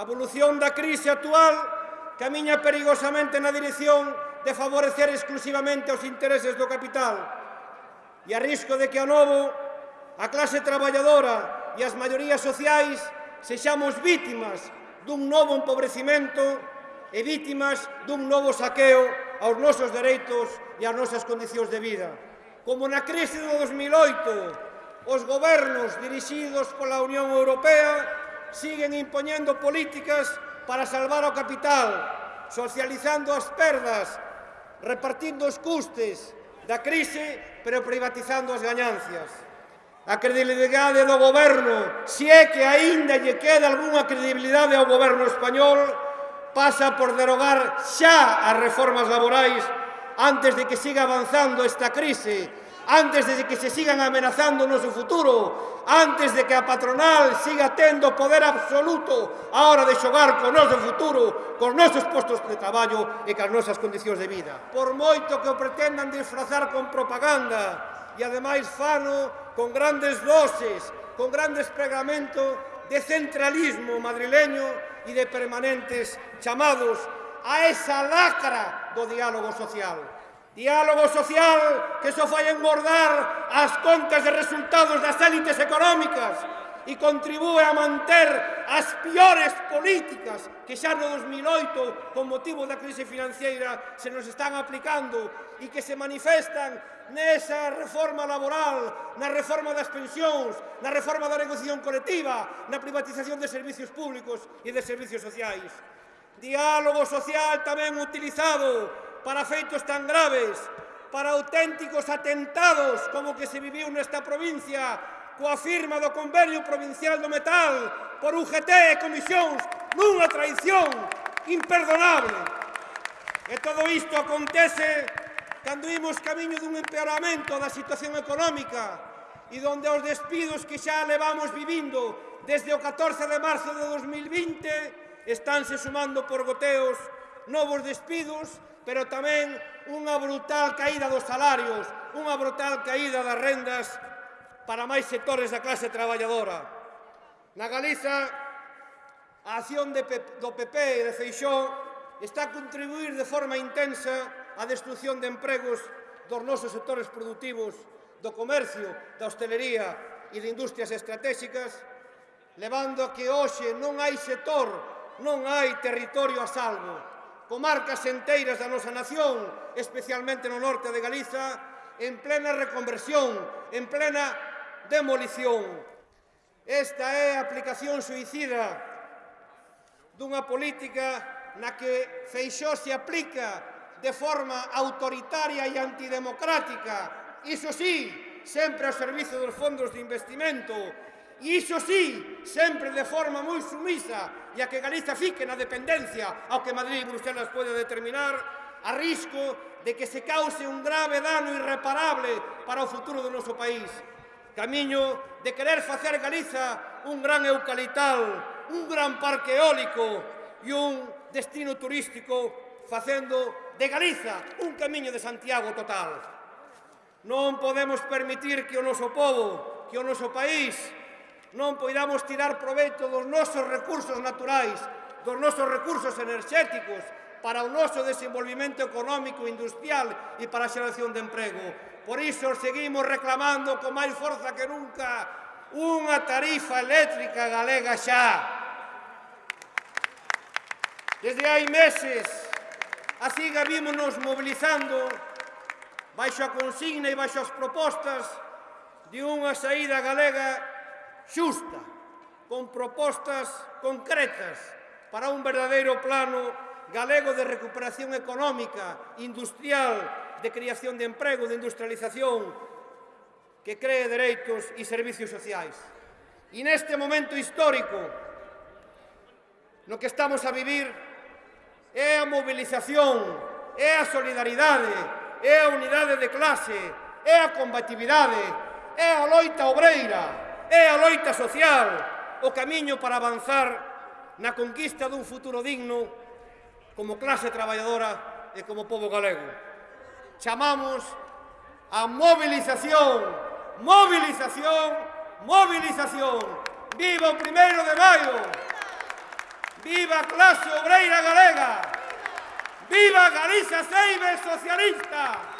A evolución da crise actual camiña perigosamente na dirección de favorecer exclusivamente os intereses do capital e a risco de que a novo a clase traballadora e as maiorías sociais sexamos vítimas dun novo empobrecimento e vítimas dun novo saqueo aos nosos dereitos e ás nosas condicións de vida. Como na crise do 2008, os gobernos dirixidos pola Unión Europea siguen impoñendo políticas para salvar o capital, socializando as perdas, repartindo os custes da crise, pero privatizando as gañancias. A credibilidade do goberno, se é que aínda lle queda algunha credibilidade ao goberno español, pasa por derogar xa as reformas laborais antes de que siga avanzando esta crise antes de que se sigan amenazando o noso futuro, antes de que a patronal siga tendo poder absoluto a hora de xogar co noso futuro, cos nosos postos de traballo e cas nosas condicións de vida. Por moito que o pretendan disfrazar con propaganda, e ademais fano con grandes doses, con grandes pregamento de centralismo madrileño e de permanentes chamados a esa lacra do diálogo social. Diálogo social que só fai engordar as contas de resultados das élites económicas e contribúe a manter as piores políticas que xa no 2008, con motivo da crise financeira, se nos están aplicando e que se manifestan nesa reforma laboral, na reforma das pensións, na reforma da negociación colectiva, na privatización de servicios públicos e de servicios sociais. Diálogo social tamén utilizado para feitos tan graves, para auténticos atentados como que se viviu nesta provincia coa firma do Convenio Provincial do Metal por UGT e comisións nunha traición imperdonable. E todo isto acontece cando imos camiño dun empeoramento da situación económica e donde os despidos que xa levamos vivindo desde o 14 de marzo de 2020 estánse sumando por goteos novos despidos, pero tamén unha brutal caída dos salarios, unha brutal caída das rendas para máis sectores da clase traballadora. Na Galiza, a acción de, do PP e de Feixó está a contribuir de forma intensa á destrucción de empregos dos nosos sectores productivos, do comercio, da hostelería e de industrias estratégicas, levando a que hoxe non hai sector, non hai territorio a salvo, comarcas enteiras da nosa nación, especialmente no norte de Galiza, en plena reconversión, en plena demolición. Esta é a aplicación suicida dunha política na que Feixó se aplica de forma autoritaria e antidemocrática, iso sí, sempre ao servizo dos fondos de investimento iso sí, sempre de forma moi sumisa, e a que Galiza fique na dependencia ao que Madrid e Bruselas pode determinar, a risco de que se cause un grave dano irreparable para o futuro do noso país. Camiño de querer facer Galiza un gran eucalital, un gran parque eólico e un destino turístico facendo de Galiza un camiño de Santiago total. Non podemos permitir que o noso povo, que o noso país, non poidamos tirar proveito dos nosos recursos naturais, dos nosos recursos enerxéticos, para o noso desenvolvimento económico e industrial e para a xeración de emprego. Por iso seguimos reclamando con máis forza que nunca unha tarifa eléctrica galega xa. Desde hai meses, así gavímonos mobilizando baixo a consigna e baixo as propostas de unha saída galega xusta, con propostas concretas para un verdadeiro plano galego de recuperación económica, industrial, de creación de emprego, de industrialización, que cree dereitos e servicios sociais. E neste momento histórico no que estamos a vivir é a movilización, é a solidaridade, é a unidade de clase, é a combatividade, é a loita obreira, é a loita social o camiño para avanzar na conquista dun futuro digno como clase traballadora e como povo galego. Chamamos a movilización, movilización, movilización. Viva o primeiro de maio! Viva a clase obreira galega! Viva Galicia Seibe socialista!